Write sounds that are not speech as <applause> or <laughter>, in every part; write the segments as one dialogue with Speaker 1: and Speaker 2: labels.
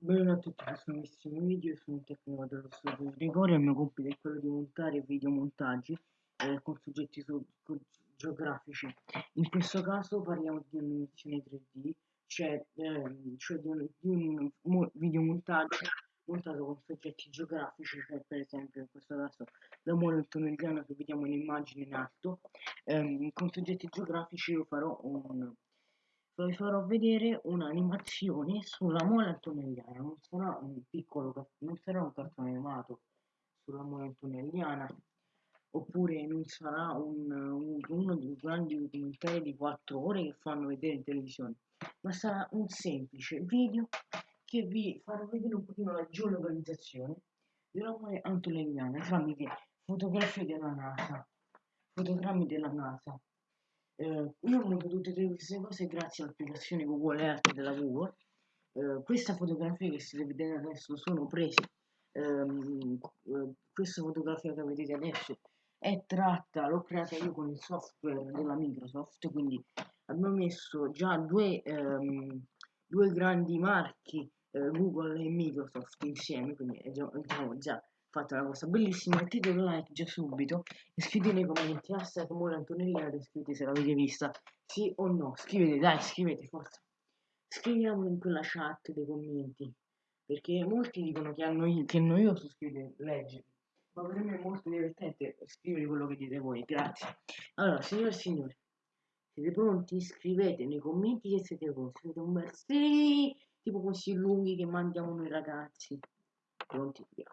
Speaker 1: Benvenuti a tutti, questo nuovissimo video, sono un tecnico dello studio Gregorio, il mio compito è quello di montare videomontaggi eh, con soggetti con, geografici. In questo caso parliamo di animazione 3D, cioè, eh, cioè di un, di un mo videomontaggio montato con soggetti geografici, cioè per esempio in questo caso la mole antonelliana che vediamo in immagine in alto, ehm, con soggetti geografici io farò un vi farò vedere un'animazione sulla mole antonelliana, non sarà un piccolo, non sarà un cartone animato sulla mole antonelliana, oppure non sarà un, un, uno dei grandi documentari di 4 ore che fanno vedere in televisione, ma sarà un semplice video che vi farà vedere un pochino la geolocalizzazione della mole antonelliana tramite fotografie della NASA, fotogrammi della NASA eh, io ho montato tutte queste cose grazie all'applicazione Google Earth della Google. Eh, questa fotografia che state vedendo adesso sono prese. Ehm, eh, questa fotografia che vedete adesso è tratta, l'ho creata io con il software della Microsoft, quindi abbiamo messo già due, ehm, due grandi marchi, eh, Google e Microsoft insieme, quindi diciamo già fate una cosa bellissima, mettete un like già subito e scrivete nei commenti hashtag Mora Antonellina e scrivete se l'avete vista, sì o no, scrivete dai, scrivete forza, scriviamolo in quella chat dei commenti, perché molti dicono che, hanno, che noioso scrivere, leggere, ma per me è molto divertente scrivere quello che dite voi, grazie. Allora, signore e signori, siete pronti? Scrivete nei commenti che siete pronti, scrivete un bel sì, tipo questi lunghi che mandiamo noi ragazzi. Pronti? Via.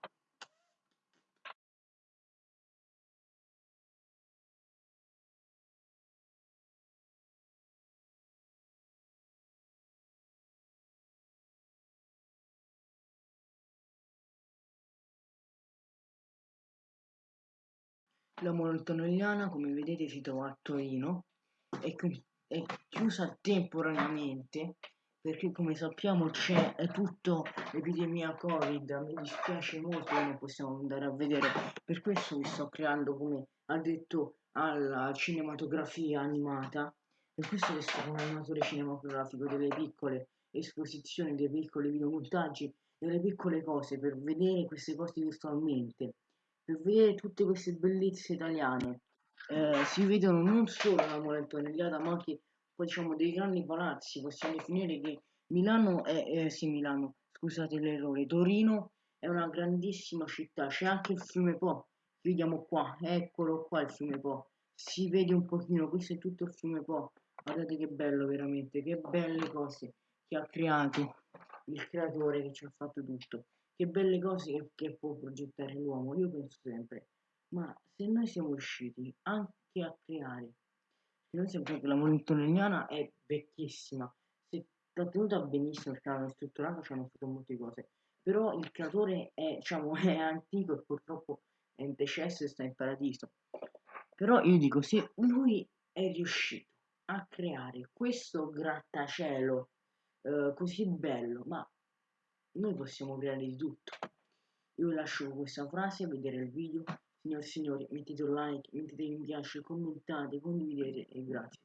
Speaker 1: La monotonelliana come vedete si trova a Torino. È, è chiusa temporaneamente perché come sappiamo c'è tutto l'epidemia covid. Mi dispiace molto che non possiamo andare a vedere. Per questo vi sto creando come ha detto alla cinematografia animata. Per questo che sono un animatore cinematografico delle piccole esposizioni dei piccoli videomontaggi delle piccole cose per vedere queste cose virtualmente per vedere tutte queste bellezze italiane eh, si vedono non solo la mole antonelliata ma anche poi diciamo dei grandi palazzi. Possiamo definire che Milano è eh, sì Milano scusate l'errore Torino è una grandissima città. C'è anche il fiume Po vediamo qua eccolo qua il fiume Po. Si vede un pochino questo è tutto il fiume Po. Guardate che bello veramente che belle cose che ha creato il creatore che ci ha fatto tutto che belle cose che, che può progettare l'uomo, io penso sempre, ma se noi siamo riusciti anche a creare, se noi sappiamo che la montanellana è vecchissima, si è tenuta benissimo perché l'hanno strutturato, ci hanno fatto molte cose, però il creatore è, diciamo, <laughs> è antico e purtroppo è in decesso e sta in paradiso. Però io dico, se lui è riuscito a creare questo grattacielo eh, così bello, ma noi possiamo creare di tutto. Io lascio questa frase, vedere il video. Signori e signori, mettete un like, mettete mi piace, commentate, condividete e grazie.